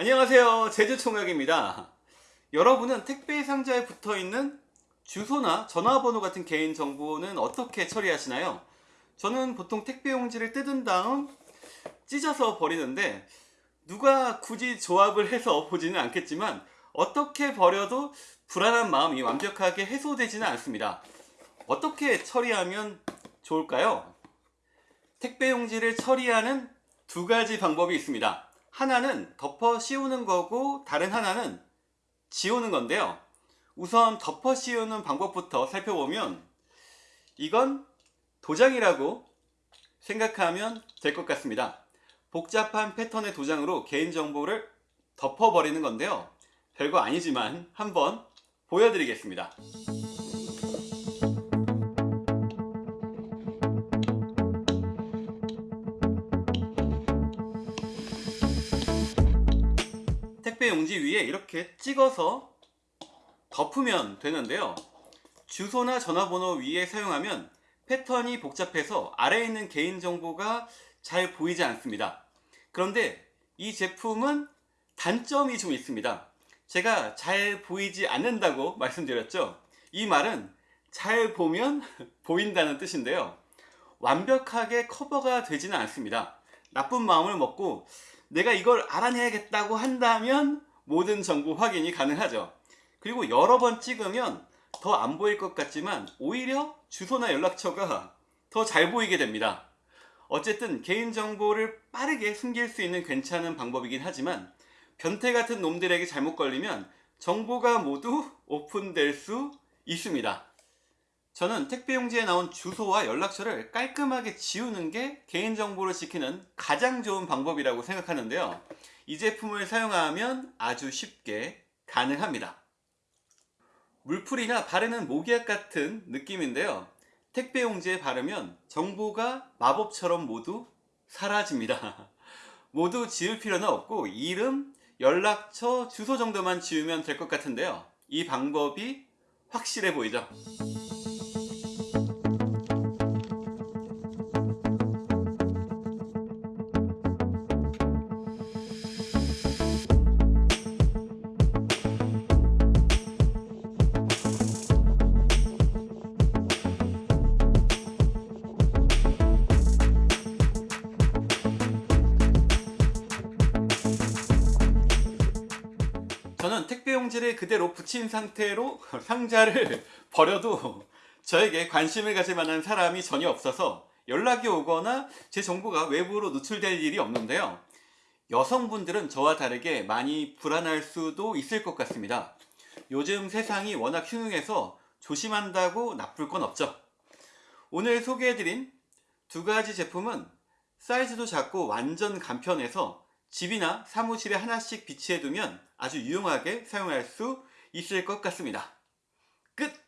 안녕하세요 제주총각입니다 여러분은 택배 상자에 붙어있는 주소나 전화번호 같은 개인정보는 어떻게 처리하시나요? 저는 보통 택배 용지를 뜯은 다음 찢어서 버리는데 누가 굳이 조합을 해서 보지는 않겠지만 어떻게 버려도 불안한 마음이 완벽하게 해소되지는 않습니다 어떻게 처리하면 좋을까요? 택배 용지를 처리하는 두 가지 방법이 있습니다 하나는 덮어 씌우는 거고 다른 하나는 지우는 건데요. 우선 덮어 씌우는 방법부터 살펴보면 이건 도장이라고 생각하면 될 것 같습니다. 복잡한 패턴의 도장으로 개인정보를 덮어버리는 건데요. 별거 아니지만 한번 보여드리겠습니다 택배 용지 위에 이렇게 찍어서 덮으면 되는데요. 주소나 전화번호 위에 사용하면 패턴이 복잡해서 아래에 있는 개인정보가 잘 보이지 않습니다. 그런데 이 제품은 단점이 좀 있습니다. 제가 잘 보이지 않는다고 말씀드렸죠. 이 말은 잘 보면 보인다는 뜻인데요. 완벽하게 커버가 되지는 않습니다. 나쁜 마음을 먹고 내가 이걸 알아내야겠다고 한다면 모든 정보 확인이 가능하죠. 그리고 여러 번 찍으면 더 안 보일 것 같지만 오히려 주소나 연락처가 더 잘 보이게 됩니다. 어쨌든 개인정보를 빠르게 숨길 수 있는 괜찮은 방법이긴 하지만 변태 같은 놈들에게 잘못 걸리면 정보가 모두 오픈될 수 있습니다 저는 택배 용지에 나온 주소와 연락처를 깔끔하게 지우는 게 개인정보를 지키는 가장 좋은 방법이라고 생각하는데요. 이 제품을 사용하면 아주 쉽게 가능합니다. 물풀이나 바르는 모기약 같은 느낌인데요. 택배 용지에 바르면 정보가 마법처럼 모두 사라집니다. 모두 지울 필요는 없고 이름, 연락처, 주소 정도만 지우면 될 것 같은데요. 이 방법이 확실해 보이죠 저는 택배 용지를 그대로 붙인 상태로 상자를 버려도 저에게 관심을 가질 만한 사람이 전혀 없어서 연락이 오거나 제 정보가 외부로 노출될 일이 없는데요. 여성분들은 저와 다르게 많이 불안할 수도 있을 것 같습니다. 요즘 세상이 워낙 흉흉해서 조심한다고 나쁠 건 없죠. 오늘 소개해드린 두 가지 제품은 사이즈도 작고 완전 간편해서 집이나 사무실에 하나씩 비치해두면 아주 유용하게 사용할 수 있을 것 같습니다. 끝!